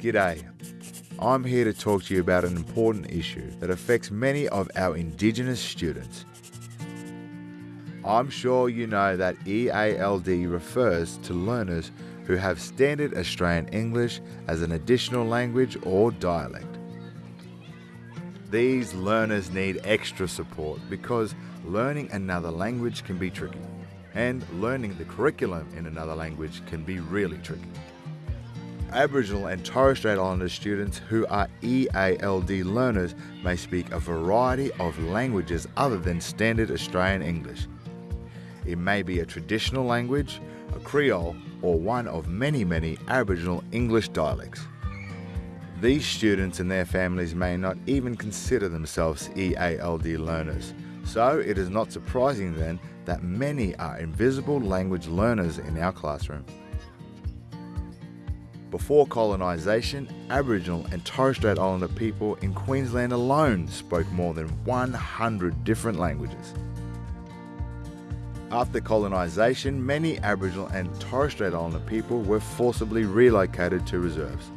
G'day. I'm here to talk to you about an important issue that affects many of our Indigenous students. I'm sure you know that EALD refers to learners who have Standard Australian English as an additional language or dialect. These learners need extra support because learning another language can be tricky, and learning the curriculum in another language can be really tricky. Aboriginal and Torres Strait Islander students who are EALD learners may speak a variety of languages other than Standard Australian English. It may be a traditional language, a Creole, or one of many, many Aboriginal English dialects. These students and their families may not even consider themselves EALD learners, so it is not surprising then that many are invisible language learners in our classroom. Before colonisation, Aboriginal and Torres Strait Islander people in Queensland alone spoke more than 100 different languages. After colonisation, many Aboriginal and Torres Strait Islander people were forcibly relocated to reserves.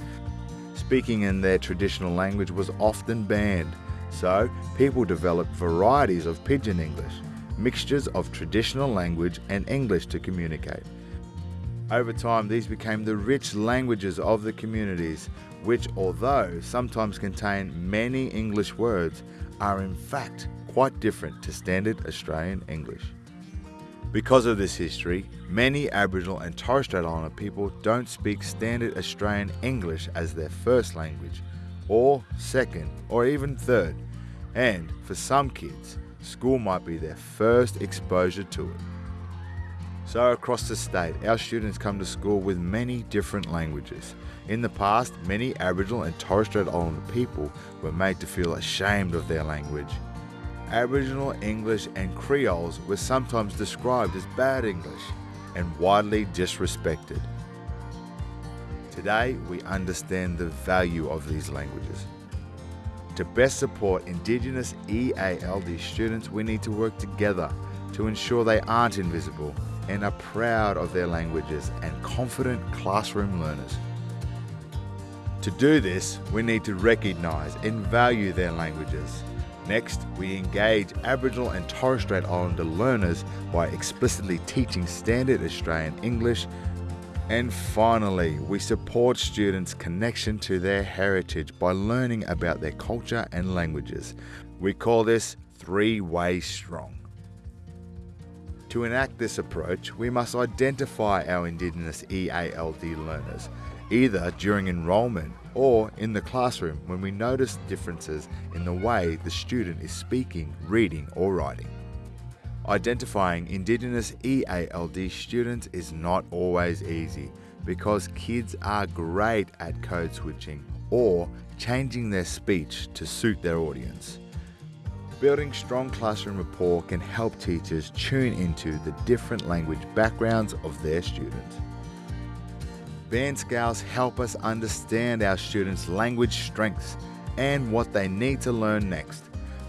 Speaking in their traditional language was often banned, so people developed varieties of Pidgin English, mixtures of traditional language and English to communicate. Over time, these became the rich languages of the communities, which, although sometimes contain many English words, are in fact quite different to standard Australian English. Because of this history, many Aboriginal and Torres Strait Islander people don't speak standard Australian English as their first language, or second, or even third, and for some kids, school might be their first exposure to it. So across the state, our students come to school with many different languages. In the past, many Aboriginal and Torres Strait Islander people were made to feel ashamed of their language. Aboriginal English and Creoles were sometimes described as bad English and widely disrespected. Today, we understand the value of these languages. To best support Indigenous EALD students, we need to work together to ensure they aren't invisible and are proud of their languages and confident classroom learners. To do this, we need to recognise and value their languages. Next, we engage Aboriginal and Torres Strait Islander learners by explicitly teaching Standard Australian English. And finally, we support students' connection to their heritage by learning about their culture and languages. We call this three way strong. To enact this approach, we must identify our Indigenous EALD learners, either during enrolment or in the classroom when we notice differences in the way the student is speaking, reading, or writing. Identifying Indigenous EALD students is not always easy because kids are great at code switching or changing their speech to suit their audience. Building strong classroom rapport can help teachers tune into the different language backgrounds of their students. Band scales help us understand our students' language strengths and what they need to learn next.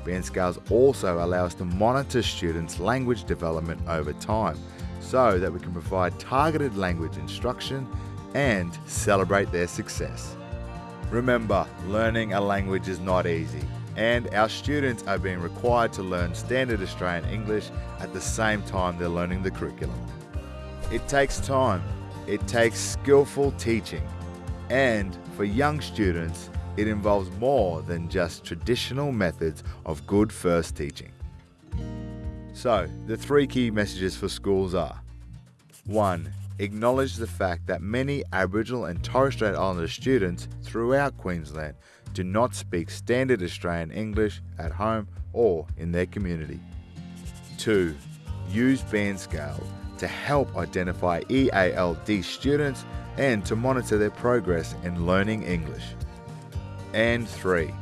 Band scales also allow us to monitor students' language development over time so that we can provide targeted language instruction and celebrate their success. Remember, learning a language is not easy and our students are being required to learn standard Australian English at the same time they're learning the curriculum. It takes time, it takes skillful teaching, and for young students, it involves more than just traditional methods of good first teaching. So, the three key messages for schools are 1. Acknowledge the fact that many Aboriginal and Torres Strait Islander students throughout Queensland do not speak standard Australian English at home or in their community. 2. Use band scale to help identify EALD students and to monitor their progress in learning English. And 3.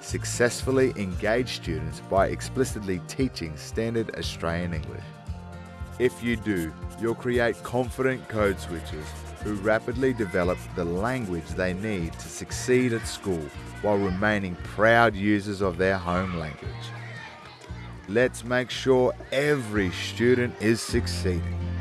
Successfully engage students by explicitly teaching standard Australian English. If you do, you'll create confident code switchers who rapidly develop the language they need to succeed at school while remaining proud users of their home language. Let's make sure every student is succeeding.